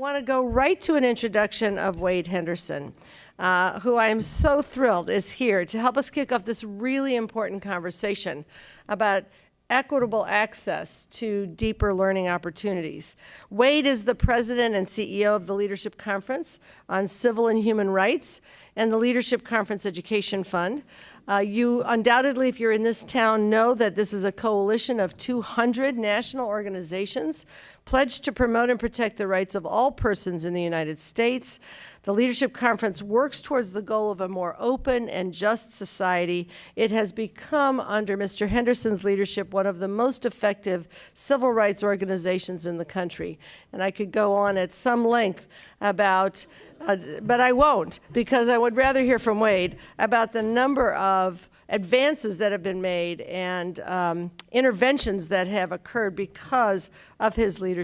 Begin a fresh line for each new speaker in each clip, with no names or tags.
want to go right to an introduction of Wade Henderson, uh, who I am so thrilled is here to help us kick off this really important conversation about equitable access to deeper learning opportunities. Wade is the president and CEO of the Leadership Conference on Civil and Human Rights and the Leadership Conference Education Fund. Uh, you undoubtedly, if you're in this town, know that this is a coalition of 200 national organizations pledged to promote and protect the rights of all persons in the United States. The Leadership Conference works towards the goal of a more open and just society. It has become, under Mr. Henderson's leadership, one of the most effective civil rights organizations in the country. And I could go on at some length about uh, but I won't because I would rather hear from Wade about the number of advances that have been made and um, interventions that have occurred because of his leadership.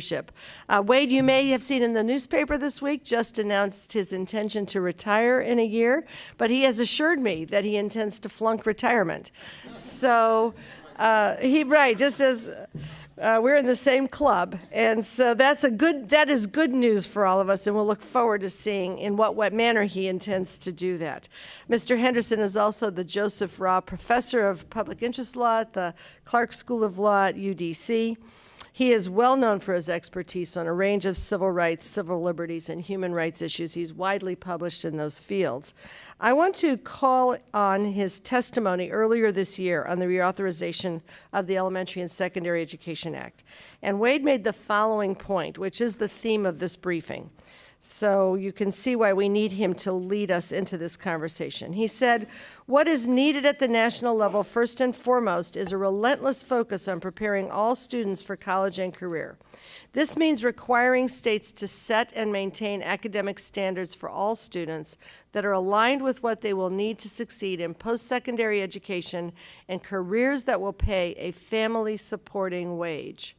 Uh, Wade, you may have seen in the newspaper this week, just announced his intention to retire in a year, but he has assured me that he intends to flunk retirement. So uh, he, right, just as uh, we're in the same club, and so that's a good. That is good news for all of us, and we'll look forward to seeing in what what manner he intends to do that. Mr. Henderson is also the Joseph Rauh Professor of Public Interest Law at the Clarke School of Law at UDC. He is well known for his expertise on a range of civil rights, civil liberties, and human rights issues. He's widely published in those fields. I want to call on his testimony earlier this year on the reauthorization of the Elementary and Secondary Education Act. And Wade made the following point, which is the theme of this briefing. So you can see why we need him to lead us into this conversation. He said, what is needed at the national level, first and foremost, is a relentless focus on preparing all students for college and career. This means requiring states to set and maintain academic standards for all students that are aligned with what they will need to succeed in post-secondary education and careers that will pay a family-supporting wage.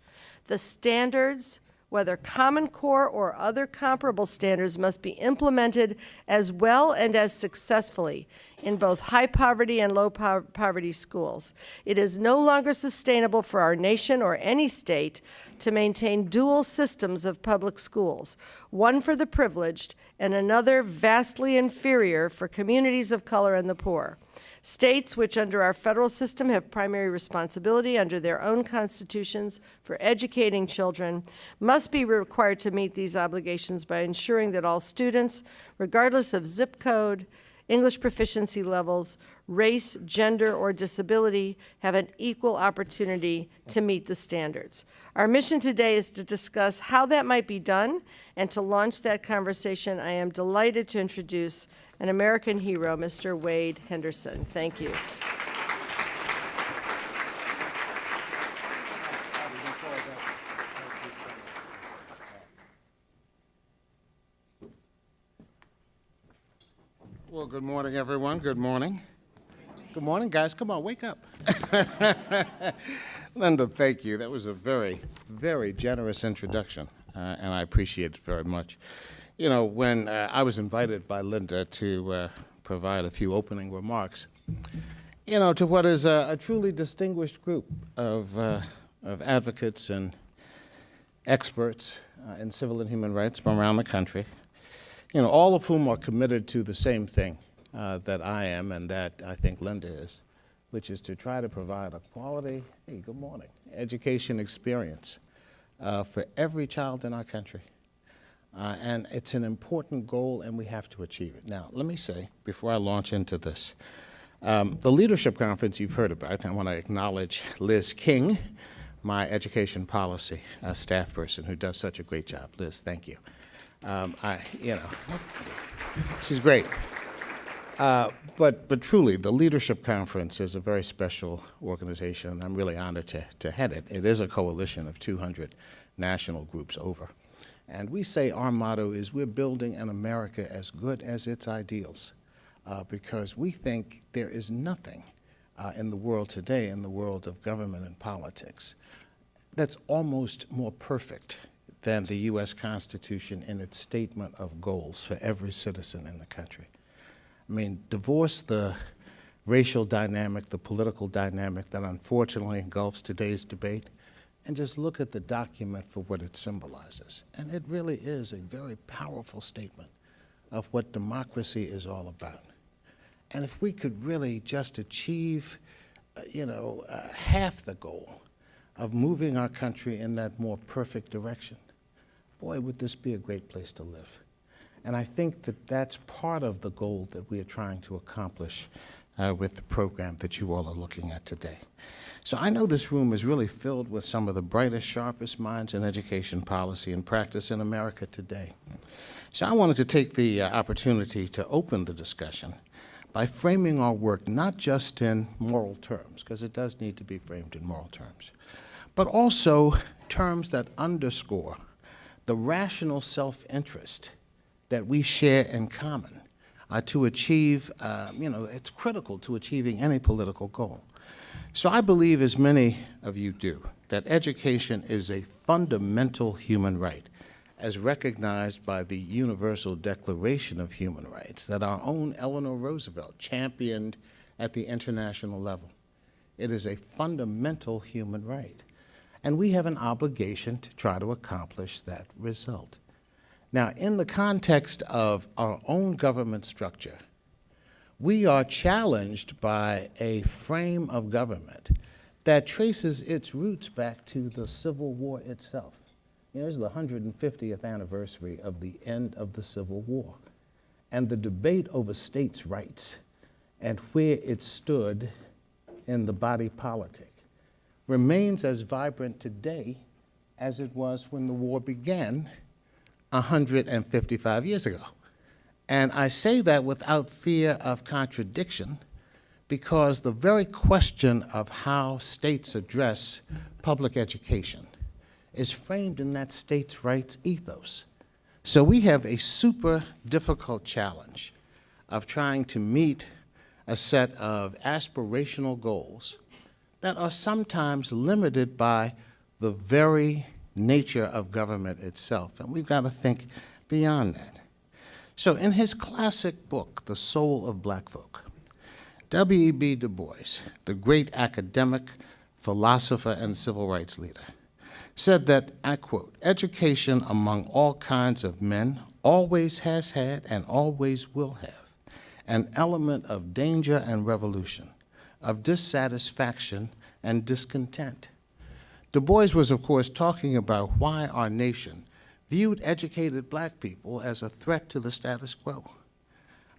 The standards, whether Common Core or other comparable standards must be implemented as well and as successfully in both high poverty and low po poverty schools. It is no longer sustainable for our nation or any state to maintain dual systems of public schools, one for the privileged and another vastly inferior for communities of color and the poor. States, which under our federal system have primary responsibility under their own constitutions for educating children, must be required to meet these obligations by ensuring that all students, regardless of zip code, English proficiency levels, race, gender, or disability have an equal opportunity to meet the standards. Our mission today is to discuss how that might be done, and to launch that conversation, I am delighted to introduce an American hero, Mr. Wade Henderson. Thank you.
Well, good morning, everyone. Good morning. Good morning, guys. Come on, wake up. Linda, thank you. That was a very, very generous introduction, uh, and I appreciate it very much. You know, when uh, I was invited by Linda to uh, provide a few opening remarks, you know, to what is a, a truly distinguished group of, uh, of advocates and experts uh, in civil and human rights from around the country, you know, all of whom are committed to the same thing uh, that I am and that I think Linda is, which is to try to provide a quality, hey, good morning, education experience uh, for every child in our country. Uh, and it's an important goal, and we have to achieve it. Now, let me say, before I launch into this, um, the leadership conference you've heard about, I want to acknowledge Liz King, my education policy uh, staff person, who does such a great job. Liz, thank you. Um, I, you know, she's great. Uh, but, but truly, the Leadership Conference is a very special organization, and I'm really honored to, to head it. It is a coalition of 200 national groups over. And we say our motto is we're building an America as good as its ideals uh, because we think there is nothing uh, in the world today, in the world of government and politics, that's almost more perfect than the U.S. Constitution in its statement of goals for every citizen in the country. I mean, divorce the racial dynamic, the political dynamic that unfortunately engulfs today's debate, and just look at the document for what it symbolizes. And it really is a very powerful statement of what democracy is all about. And if we could really just achieve, uh, you know, uh, half the goal of moving our country in that more perfect direction, boy, would this be a great place to live. And I think that that's part of the goal that we are trying to accomplish uh, with the program that you all are looking at today. So I know this room is really filled with some of the brightest, sharpest minds in education policy and practice in America today. So I wanted to take the uh, opportunity to open the discussion by framing our work not just in moral terms, because it does need to be framed in moral terms, but also terms that underscore the rational self-interest that we share in common uh, to achieve, uh, you know, it's critical to achieving any political goal. So I believe, as many of you do, that education is a fundamental human right, as recognized by the Universal Declaration of Human Rights that our own Eleanor Roosevelt championed at the international level. It is a fundamental human right. And we have an obligation to try to accomplish that result. Now, in the context of our own government structure, we are challenged by a frame of government that traces its roots back to the Civil War itself. You know, this is the 150th anniversary of the end of the Civil War. And the debate over states' rights and where it stood in the body politic remains as vibrant today as it was when the war began 155 years ago. And I say that without fear of contradiction because the very question of how states address public education is framed in that states' rights ethos. So we have a super difficult challenge of trying to meet a set of aspirational goals that are sometimes limited by the very nature of government itself. And we've got to think beyond that. So in his classic book, The Soul of Black Folk, W.E.B. Du Bois, the great academic, philosopher, and civil rights leader, said that, I quote, education among all kinds of men always has had and always will have an element of danger and revolution, of dissatisfaction and discontent. Du Bois was, of course, talking about why our nation viewed educated black people as a threat to the status quo.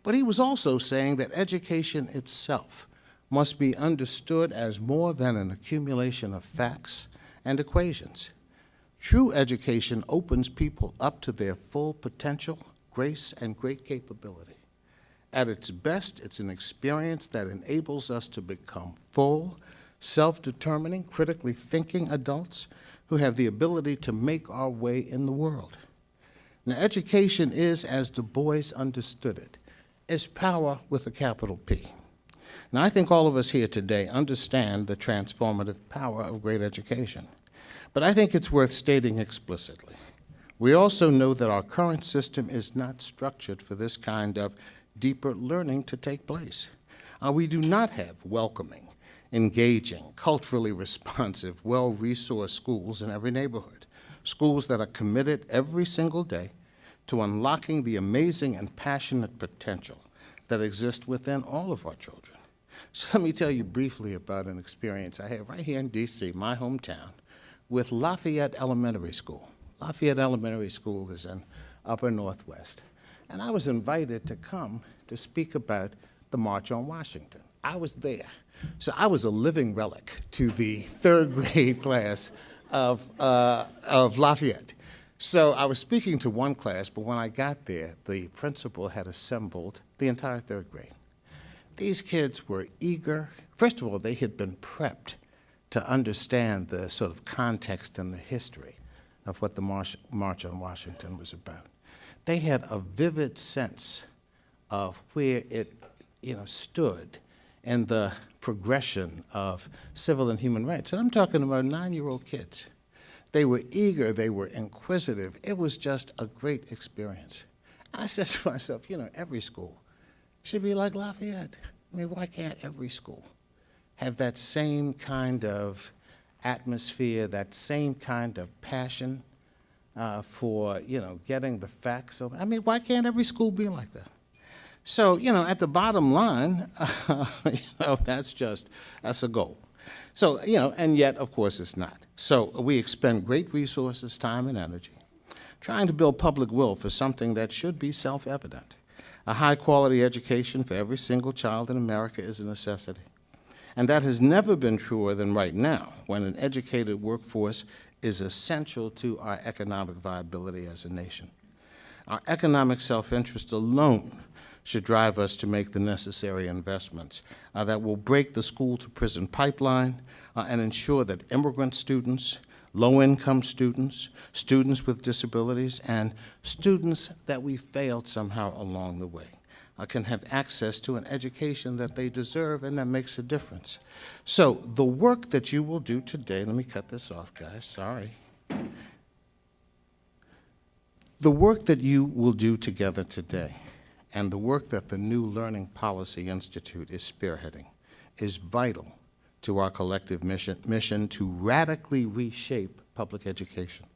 But he was also saying that education itself must be understood as more than an accumulation of facts and equations. True education opens people up to their full potential, grace, and great capability. At its best, it's an experience that enables us to become full, self-determining, critically thinking adults who have the ability to make our way in the world. Now, education is, as Du Bois understood it, is power with a capital P. Now, I think all of us here today understand the transformative power of great education, but I think it's worth stating explicitly. We also know that our current system is not structured for this kind of deeper learning to take place. Uh, we do not have welcoming, engaging, culturally responsive, well-resourced schools in every neighborhood, schools that are committed every single day to unlocking the amazing and passionate potential that exists within all of our children. So let me tell you briefly about an experience I had right here in D.C., my hometown, with Lafayette Elementary School. Lafayette Elementary School is in Upper Northwest. And I was invited to come to speak about the March on Washington. I was there. So I was a living relic to the third grade class of, uh, of Lafayette. So I was speaking to one class, but when I got there, the principal had assembled the entire third grade. These kids were eager. First of all, they had been prepped to understand the sort of context and the history of what the March, March on Washington was about. They had a vivid sense of where it you know, stood in the progression of civil and human rights. And I'm talking about nine-year-old kids. They were eager, they were inquisitive. It was just a great experience. I said to myself, you know, every school should be like Lafayette. I mean, why can't every school have that same kind of atmosphere, that same kind of passion uh, for, you know, getting the facts. Of, I mean, why can't every school be like that? So, you know, at the bottom line, you know, that's just, that's a goal. So, you know, and yet, of course, it's not. So we expend great resources, time, and energy trying to build public will for something that should be self-evident. A high-quality education for every single child in America is a necessity. And that has never been truer than right now, when an educated workforce is essential to our economic viability as a nation. Our economic self-interest alone should drive us to make the necessary investments uh, that will break the school-to-prison pipeline uh, and ensure that immigrant students, low-income students, students with disabilities, and students that we failed somehow along the way uh, can have access to an education that they deserve and that makes a difference. So the work that you will do today, let me cut this off, guys, sorry. The work that you will do together today and the work that the New Learning Policy Institute is spearheading is vital to our collective mission, mission to radically reshape public education.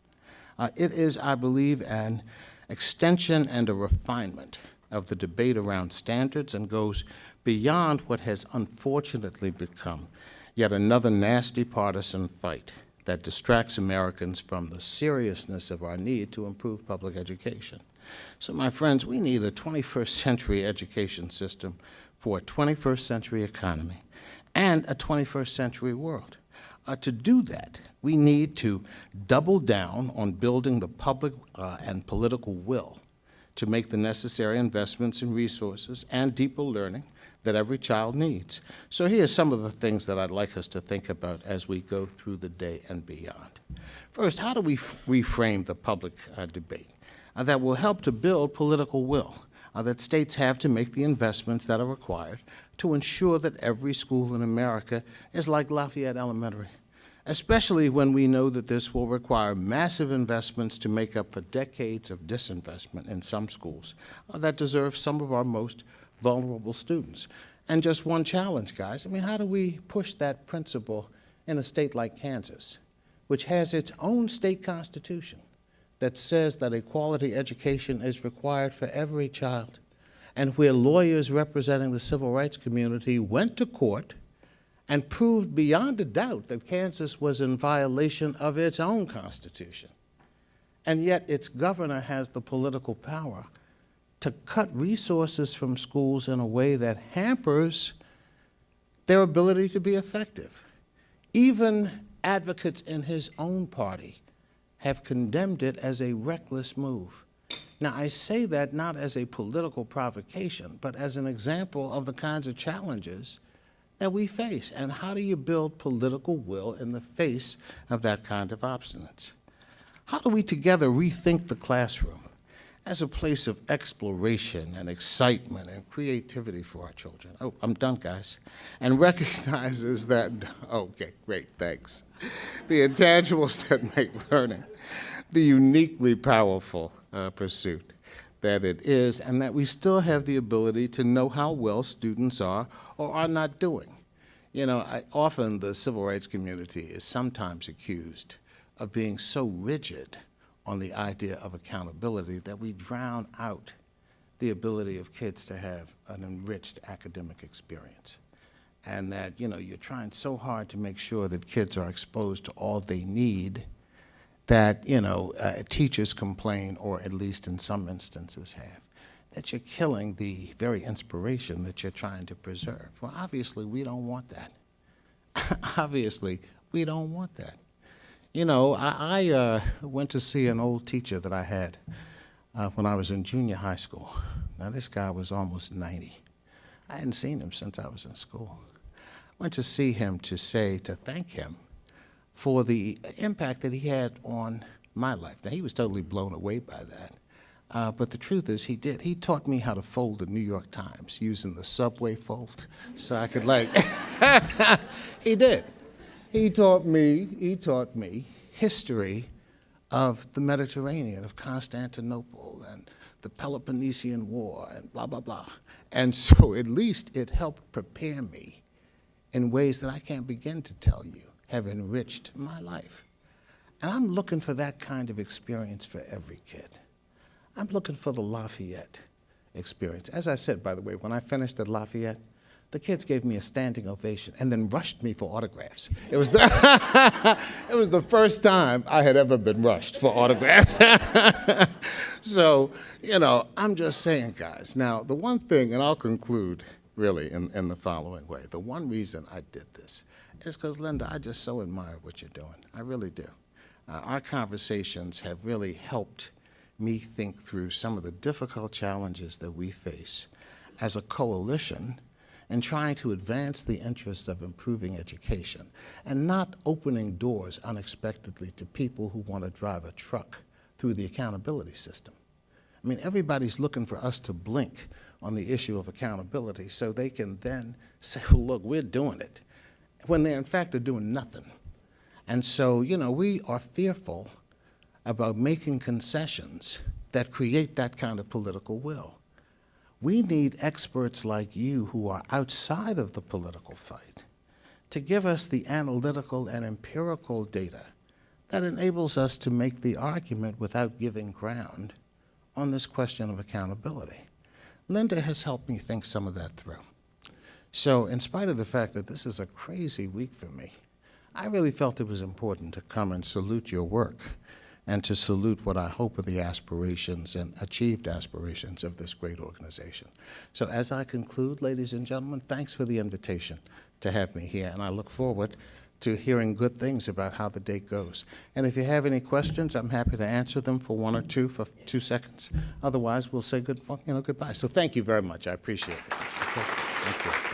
Uh, it is, I believe, an extension and a refinement of the debate around standards and goes beyond what has unfortunately become yet another nasty partisan fight that distracts Americans from the seriousness of our need to improve public education. So, my friends, we need a 21st century education system for a 21st century economy and a 21st century world. Uh, to do that, we need to double down on building the public uh, and political will to make the necessary investments in resources and deeper learning that every child needs. So here's some of the things that I'd like us to think about as we go through the day and beyond. First, how do we reframe the public uh, debate uh, that will help to build political will uh, that states have to make the investments that are required to ensure that every school in America is like Lafayette Elementary, especially when we know that this will require massive investments to make up for decades of disinvestment in some schools uh, that deserve some of our most vulnerable students. And just one challenge, guys. I mean, how do we push that principle in a state like Kansas, which has its own state constitution that says that a quality education is required for every child, and where lawyers representing the civil rights community went to court and proved beyond a doubt that Kansas was in violation of its own constitution. And yet its governor has the political power to cut resources from schools in a way that hampers their ability to be effective. Even advocates in his own party have condemned it as a reckless move. Now, I say that not as a political provocation, but as an example of the kinds of challenges that we face. And how do you build political will in the face of that kind of obstinance? How do we together rethink the classroom? As a place of exploration and excitement and creativity for our children. Oh, I'm done, guys. And recognizes that, okay, great, thanks. The intangibles that make learning the uniquely powerful uh, pursuit that it is, and that we still have the ability to know how well students are or are not doing. You know, I, often the civil rights community is sometimes accused of being so rigid on the idea of accountability that we drown out the ability of kids to have an enriched academic experience. And that, you know, you're trying so hard to make sure that kids are exposed to all they need that, you know, uh, teachers complain, or at least in some instances have, that you're killing the very inspiration that you're trying to preserve. Well, obviously, we don't want that. obviously, we don't want that. You know, I, I uh, went to see an old teacher that I had uh, when I was in junior high school. Now, this guy was almost 90. I hadn't seen him since I was in school. I went to see him to say, to thank him for the impact that he had on my life. Now, he was totally blown away by that. Uh, but the truth is, he did. He taught me how to fold the New York Times using the subway fold so I could, like, he did. He taught me, he taught me history of the Mediterranean, of Constantinople and the Peloponnesian War and blah, blah, blah. And so at least it helped prepare me in ways that I can't begin to tell you have enriched my life. And I'm looking for that kind of experience for every kid. I'm looking for the Lafayette experience. As I said, by the way, when I finished at Lafayette, the kids gave me a standing ovation and then rushed me for autographs. It was the, it was the first time I had ever been rushed for autographs. so, you know, I'm just saying, guys. Now, the one thing, and I'll conclude really in, in the following way the one reason I did this is because, Linda, I just so admire what you're doing. I really do. Uh, our conversations have really helped me think through some of the difficult challenges that we face as a coalition in trying to advance the interests of improving education and not opening doors unexpectedly to people who want to drive a truck through the accountability system. I mean, everybody's looking for us to blink on the issue of accountability so they can then say, well, look, we're doing it, when they in fact are doing nothing. And so, you know, we are fearful about making concessions that create that kind of political will. We need experts like you who are outside of the political fight to give us the analytical and empirical data that enables us to make the argument without giving ground on this question of accountability. Linda has helped me think some of that through. So in spite of the fact that this is a crazy week for me, I really felt it was important to come and salute your work and to salute what I hope are the aspirations and achieved aspirations of this great organization. So as I conclude, ladies and gentlemen, thanks for the invitation to have me here, and I look forward to hearing good things about how the date goes. And if you have any questions, I'm happy to answer them for one or two for two seconds. Otherwise, we'll say good, you know, goodbye. So thank you very much. I appreciate it. Okay. Thank you.